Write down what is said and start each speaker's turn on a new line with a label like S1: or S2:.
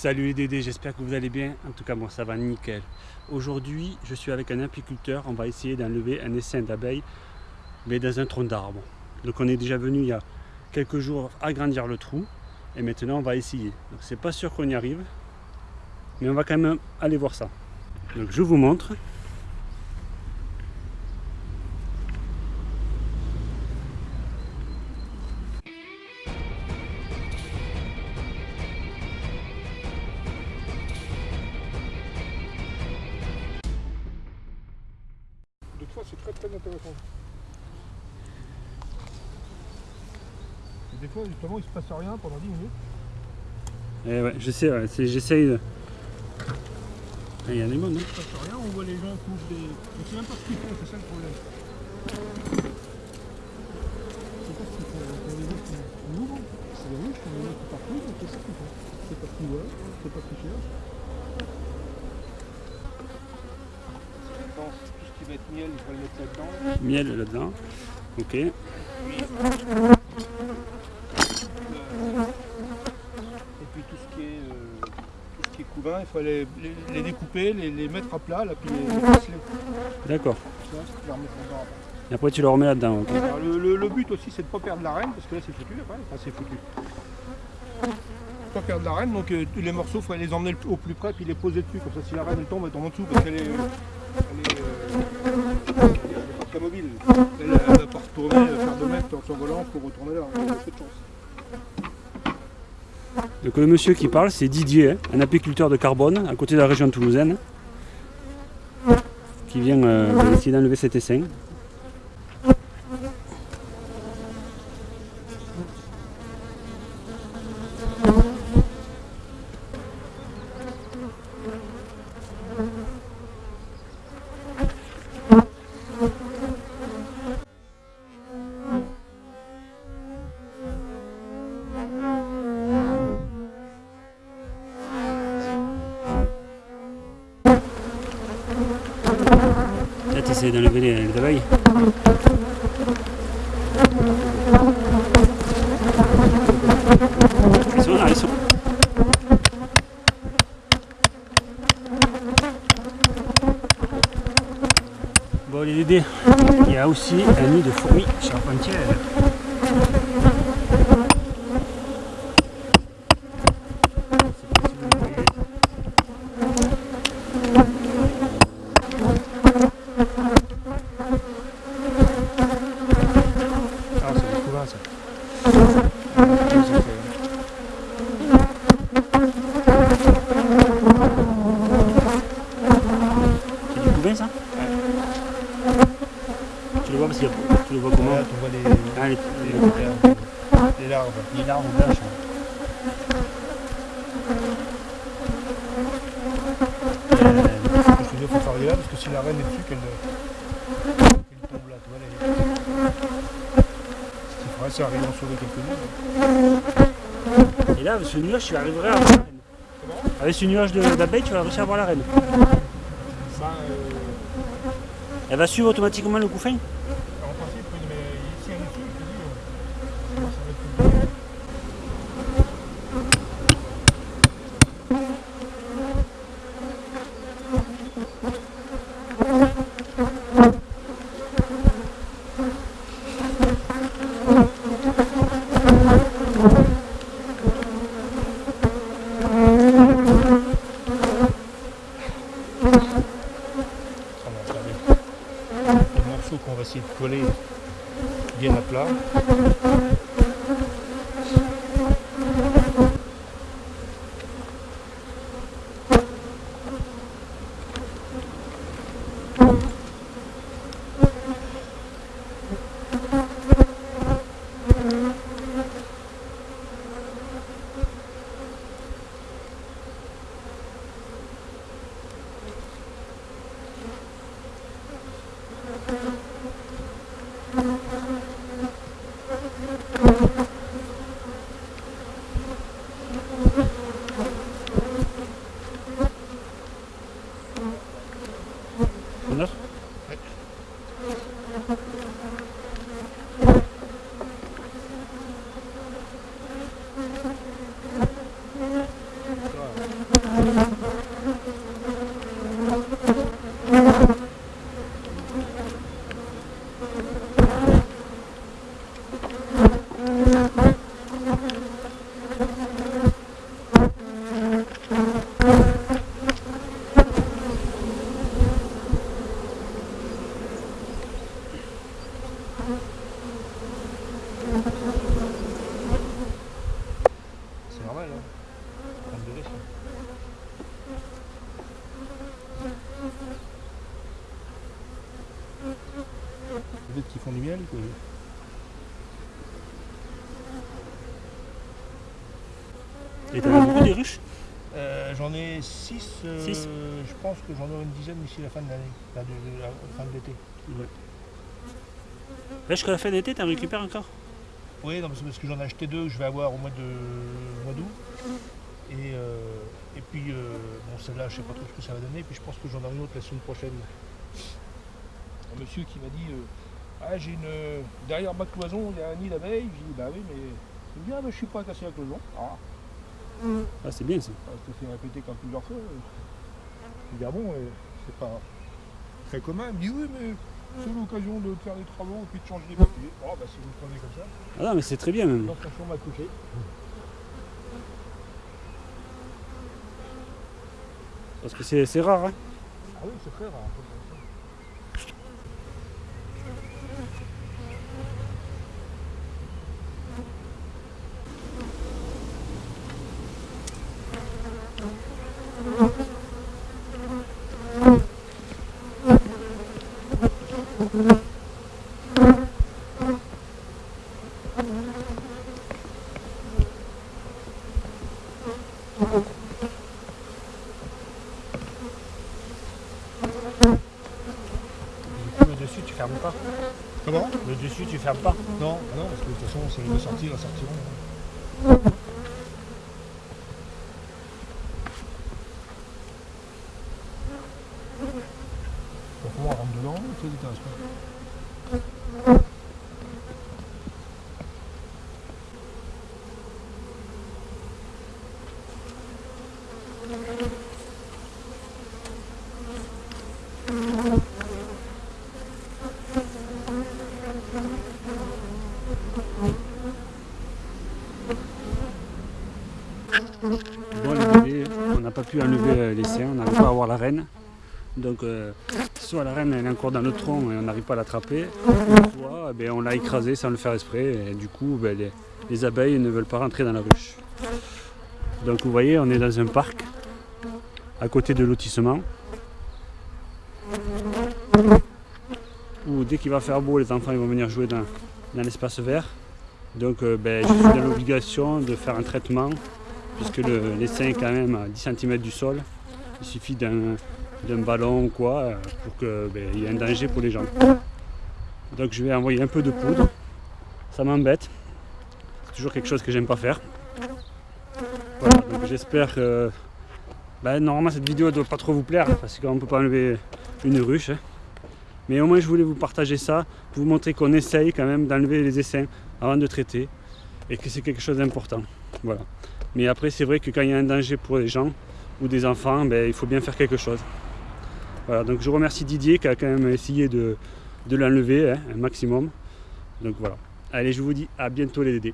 S1: Salut les Dédés, j'espère que vous allez bien. En tout cas, moi ça va nickel. Aujourd'hui, je suis avec un apiculteur. On va essayer d'enlever un essaim d'abeilles, mais dans un tronc d'arbre. Donc on est déjà venu il y a quelques jours agrandir le trou. Et maintenant, on va essayer. Donc c'est pas sûr qu'on y arrive, mais on va quand même aller voir ça. Donc je vous montre.
S2: C'est très très intéressant. Et des fois, justement, il se passe rien pendant 10 minutes.
S1: Eh ouais, je sais, ouais, c'est- j'essaye de... Ah, Il y a des mots, non
S2: Il se passe rien, on voit les gens qui ouvrent des. On sait même pas ce qu'ils font, c'est ça le problème. On sait pas ce qu'ils font. Quand les gens qui ouvrent, c'est des rouges, quand les gens qui partent, mais qu'est-ce qu'ils font C'est pas ce qu'ils voient, c'est pas ce qu'ils cherchent. Tout ce qui va être miel, le mettre là-dedans.
S1: Miel là-dedans. Ok.
S2: Et puis tout ce qui est, euh, tout ce qui est couvain, il faut les, les- les découper, les, les mettre à plat, là, puis les.
S1: D'accord. Et après tu le remets là-dedans. ok.
S2: Alors, le, le- le but aussi, c'est de ne pas perdre la reine, parce que là, c'est foutu après. Enfin, c'est foutu. Pas perdre la reine, donc euh, les morceaux, il faut les emmener au plus près, puis les poser dessus. Comme ça, si la reine elle tombe, elle tombe en dessous, parce qu'elle est. Elle est, euh, très mobile. Elle, elle va pas retourner, euh, faire 2 mètres en s'envolant pour retourner là. Peu de chance.
S1: Donc le monsieur qui parle, c'est Didier, hein, un apiculteur de carbone à côté de la région toulousaine, qui vient euh, essayer d'enlever cet essaim. Là, tu essaies d'enlever les, abeilles. Ils sont là, ils sont. Bon, les Dédés, il y a aussi un nid de fourmis charpentières. Je sais pas si vous le voyez.
S2: Ah, c'est du couvain, ça.
S1: Couvain ça Tu le vois parce qu'il y a... Tu le vois comment
S2: Là, tu vois les,
S1: Ah, les-
S2: les, les larves.
S1: Les larves blanches.
S2: Euh, je te dis, il faut faire là parce que si la reine est dessus, qu'elle qu'elle tombe là, tu vois. Les... Ce qu'il faudrait, c'est arriver à en sauver quelques-uns.
S1: Et là, avec ce nuage, tu arriverais à voir la reine. Avec ce nuage d'abeilles, tu vas réussir à voir la reine. Elle va suivre automatiquement le couffin?
S2: you. Du miel.
S1: Et t'en as beaucoup des ruches
S2: Euh, j'en ai 6.
S1: Six.
S2: je pense que j'en aurai une dizaine d'ici la fin de l'année. La fin de l'été.
S1: Là, jusqu'à la fin d'été, t'en récupères encore?
S2: Oui, non, parce que j'en ai acheté deux je vais avoir au mois de mois d'août. Et, euh, et puis, euh, bon, celle-là, je sais pas trop ce que ça va donner. Puis je pense que j'en aurai une autre la semaine prochaine. Un monsieur qui m'a dit euh, Ah, j'ai une. Derrière ma cloison, il y a un nid d'abeilles. J'ai dit Bah oui, mais. Il me dit Ah, bah, je suis pas à casser la cloison. Ah,
S1: Ah, c'est bien ça.
S2: ça se fait répéter comme plusieurs fois. Je dis Ah bon, euh, c'est pas très commun. Il me dit Oui, mais c'est l'occasion de faire des travaux et puis de changer les papiers. Oh, bah, si vous le prenez comme ça.
S1: Ah non, mais c'est très bien même.
S2: Donc, la chambre à coucher.
S1: Parce que c'est rare. Hein.
S2: Ah oui, c'est très rare.
S1: Du coup, le dessus, tu fermes pas.
S2: Comment?
S1: Le dessus, tu fermes pas.
S2: Non, non, parce que de toute façon, c'est les deux sorties, la sortiront. Donc moi, on intéresse pas.
S1: Bon, on n'a pas pu enlever les seins, on n'arrive pas à avoir la reine. Donc, euh, soit la reine elle est encore dans le tronc et on n'arrive pas à l'attraper, soit eh ben, on l'a écrasée sans le faire exprès et du coup ben, les, les abeilles ne veulent pas rentrer dans la ruche. Donc, vous voyez, on est dans un parc à côté de lotissement où dès qu'il va faire beau, les enfants ils vont venir jouer dans, dans l'espace vert. Donc, euh, ben, je suis dans l'obligation de faire un traitement puisque le, l'essaim est quand même à 10 cm du sol. Il suffit d'un, d'un ballon ou quoi euh, pour qu'il y ait un danger pour les gens. Donc je vais envoyer un peu de poudre. Ça m'embête. C'est toujours quelque chose que j'aime pas faire. Voilà, donc j'espère que. ben, normalement cette vidéo ne doit pas trop vous plaire parce qu'on ne peut pas enlever une ruche. hein. Mais au moins je voulais vous partager ça pour vous montrer qu'on essaye quand même d'enlever les essaims avant de traiter et que c'est quelque chose d'important. Voilà. Mais après, c'est vrai que quand il y a un danger pour les gens ou des enfants, ben, il faut bien faire quelque chose. Voilà, donc je remercie Didier qui a quand même essayé de, de l'enlever hein, un maximum. Donc voilà. Allez, je vous dis à bientôt les Dédés.